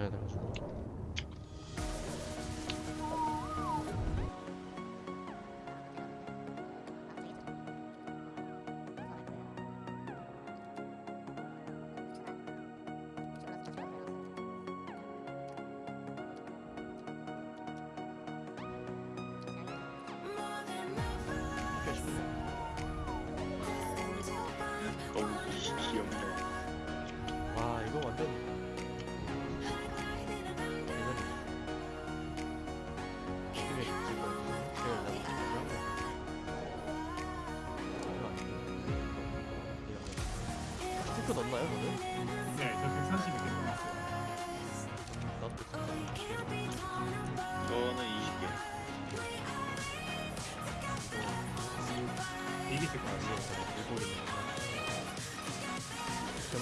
해야 돼가지고 너무 귀엽네. 와 이거 완전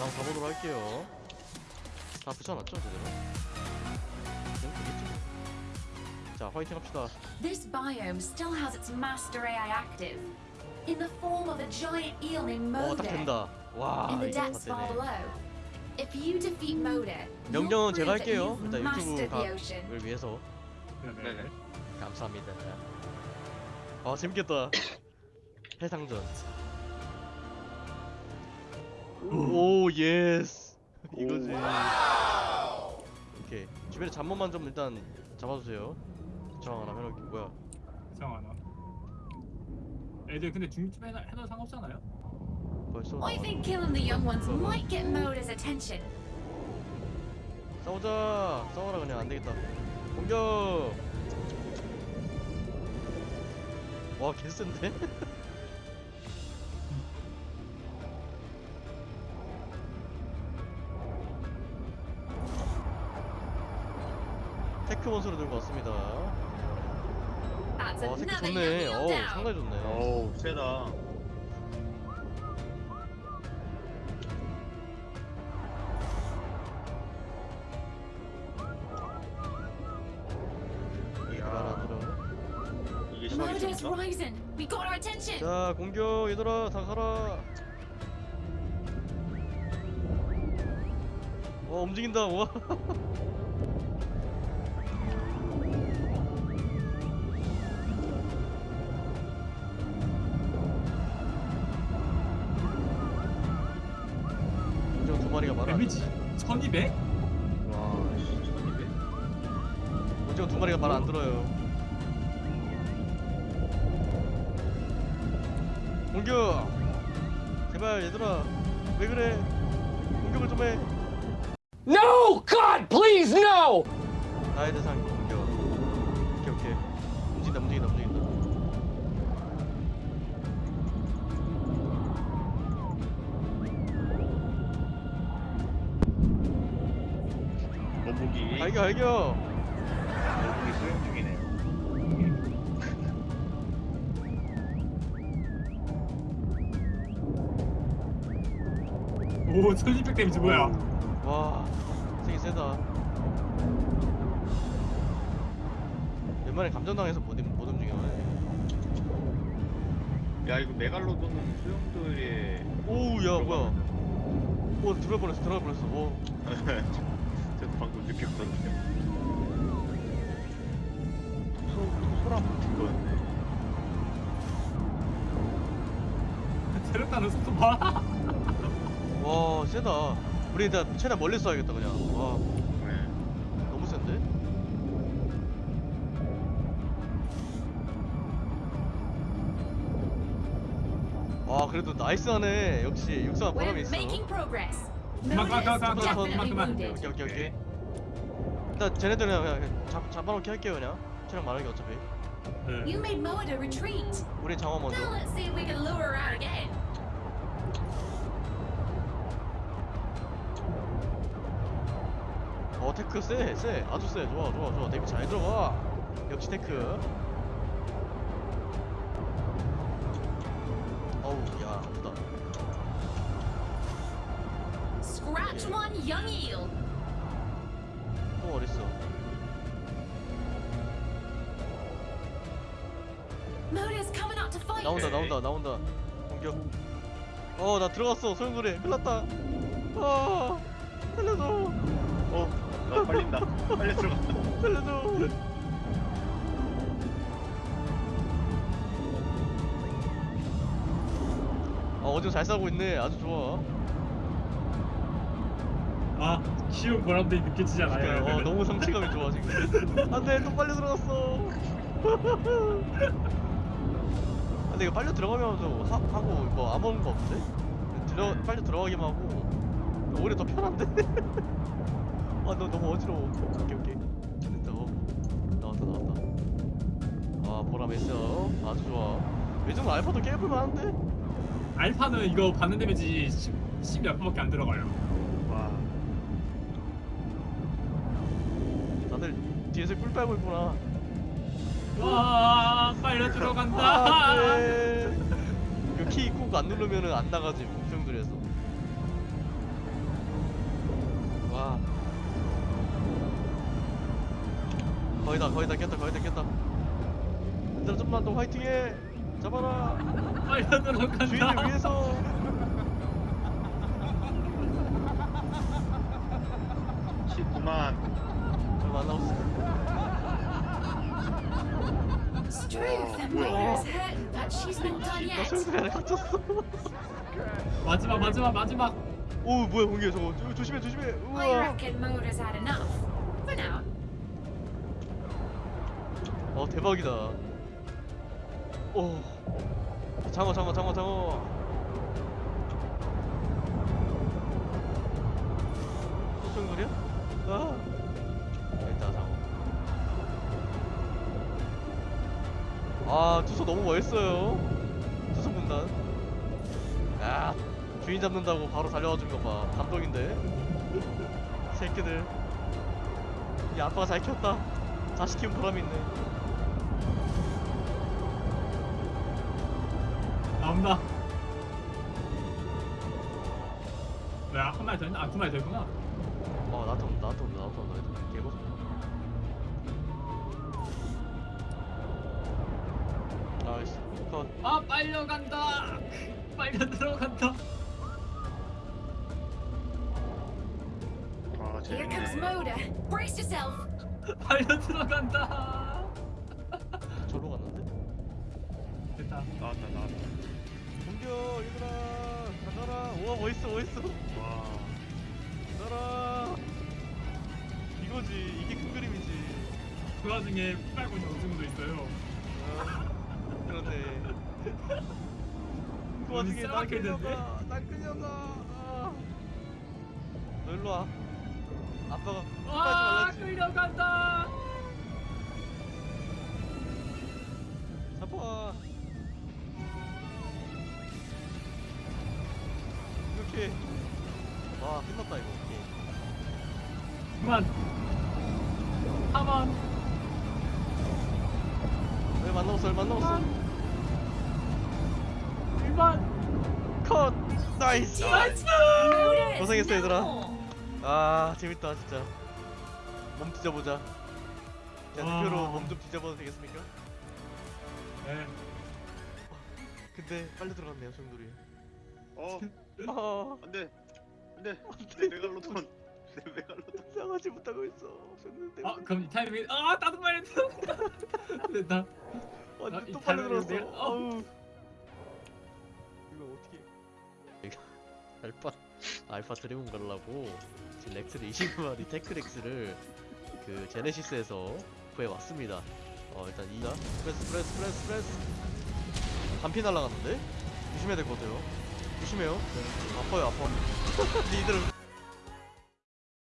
그만 가보도록 할게요 다 붙여놨죠 제대로? 자 화이팅 합시다 This biome still has its master AI active, in the form of a giant eel named 어딱 Moder 된다 와 in the depths far below. If you defeat Moder, 명령은 제가 할게요 일단 유튜브. 각을 위해서. 네네. 감사합니다 아 재밌겠다 해상전 oh yes. 이거지. 오케이. 주변에 잠깐만 좀 일단 잡아주세요. 저항 하나 해놓을게 뭐야? 이상 하나. 애들 근데 중립 해놔, 해도 상관없잖아요? 벌써 I think killing the young ones might get mother's attention. 싸우자. 싸워라 그냥. 안되겠다. 공격! 와 개센데? 테크 원소를 들고 왔습니다. 와 another young 좋네. 어우 down. 상당히 좋네. 어우, 세다. 자 공격 얘들아 다 가라. 와 움직인다. 와 1200? 와, 씨, 1200? 공격 두 마리가 말 안 들어요 공격 제발 얘들아 왜 그래 공격을 좀 해 No! God, please, no! 나의 대상 공격 오케이 오케이 움직인다 움직인다 움직인다 알겨 알겨 거북이 수영 중이네요. 오, 1200 데미지 뭐야? 와 세게 세다 웬만해 감정당해서 못, 움- 못 움직여 야, 이거 메갈로돈은 수영도에. 오우 야 뭐야 오 들어갈 뻔했어 들어갈 뻔했어 오 방금 느꼈거든요. 소, 소라 붙은 거였네. 체력다는 속도 봐. 와 세다 우리 일단 최대한 멀리 쏴야겠다 그냥 와 네. 너무 센데? 와 그래도 나이스하네 역시 육사 보람이 있어 definitely come on. wounded. 오케이 오케이 오케이 일단 쟤네들은 그냥, 그냥 잡, 잡아놓기 할게요 그냥 체력 많은 게 어차피 네. You made Moder retreat. 우리 장화 먼저 Now let's see if we can lure her out again. 어 테크 쎄, 쎄, 아주 쎄, 좋아, 좋아, 좋아. 데뷔 잘 들어가. 역시 테크. 어우, 야, 아프다. Scratch one young eel. 또 어딨어? Moder's coming out to fight. 나온다, 나온다, 나온다. 공격. 어, 나 들어갔어. 소용돌이. 큰일 났다. 아, 살려줘. 어, 나 빨린다. 빨리 들어간다. 살려줘. 아 어디서 잘 싸고 있네. 아주 좋아. 아 쉬운 보람들이 느껴지지 않아요? 그러니까, 어? 너무 성취감이 좋아 지금. 안돼 또 빨려 들어갔어. 근데 이거 빨려 들어가면서 하, 하고 뭐 아무런 거 없는데? 들어 빨려 들어가기만 하고 오히려 더 편한데? 아 너 너무 어지러워. 오케이 오케이. 됐다. 어. 나왔다 나왔다. 아 보람 있어. 아주 좋아. 요즘 알파도 깨볼 만 한데? 알파는 이거 받는 데미지 10, 10몇 번밖에 안 들어가요. 뒤에서 꿀 빨고 있구나. 와 빨려 들어간다. 아, 네. 그키꾹 안 누르면은 안 나가지 목표들에서. 와. 거의 다 거의 다 깼다 거의 다 깼다. 얘들아 좀만 더 화이팅해. 잡아라. 빨려 들어간다. 주인을 위해서. 쉽구만. 얼마 안 남았어. 갇혔어. 마지막 마지막 마지막. 오 뭐야 공기야 저거 조- 조심해 조심해. 우와. 어 대박이다. 오. 장어 장어 장어 장어. 무슨 소리야? 아. 아 투소 너무 멋있어요. 투소 군단. 야 주인 잡는다고 바로 달려와 준 거 봐. 감동인데. 새끼들. 이 아빠가 잘 키웠다. 자식 키운 보람이 있네. 나온다. 뭐야 한 마리 더 있나? 아두 마리 더 있구나. 어 나한테 온다 나한테 온다 나한테 온다 개고수 컷 아 빨려 간다. 빨려 들어간다. 아, Here comes 재밌네. Moda. Brace yourself. 빨려 들어간다. 절로 갔는데? 됐다. 나왔다, 나왔다. 공격 얘들아 가져라 우와 멋있어 멋있어 와. 가져라 이거지 이게 큰 그림이지 그 와중에 빨고 있는 오징어도 있어요. 아, 그렇네 그 와중에 날 싸웠겠는데? 끌려가 날 끌려가 아. 너 일로 와 아빠가 와 끝까지 말랐지 끌려간다. 잡아 이렇게 와 끝났다 이거 게임 그만. 하만. 얼마 안 남았어 얼마 안 남았어 나이스 나이스. Is 고생했어, 얘들아. 아 재밌다 진짜 몸 뒤져보자 자 와. 대표로 몸 좀 뒤져봐도 되겠습니까? 네. 근데 빨리 들어갔네요 소용돌이 어, 아안 돼. 안 돼. 내 메갈로돈. 내 메갈로돈. 싸가지 못하고 있어 때문에 아 그럼 이 타이밍에 아 나도 빨리 들어간다. 됐다. 완전 아, 이또 빨리 들어갔어 아우 alpha alpha dragon 가려고 지금 Rex를 20마리 Tek Rex를 그 Genesis에서 구해왔습니다. 어 일단 이다 breath breath breath breath. 반피 날라갔는데? 조심해야 될 것 같아요. 조심해요. 아파요 아파. 니들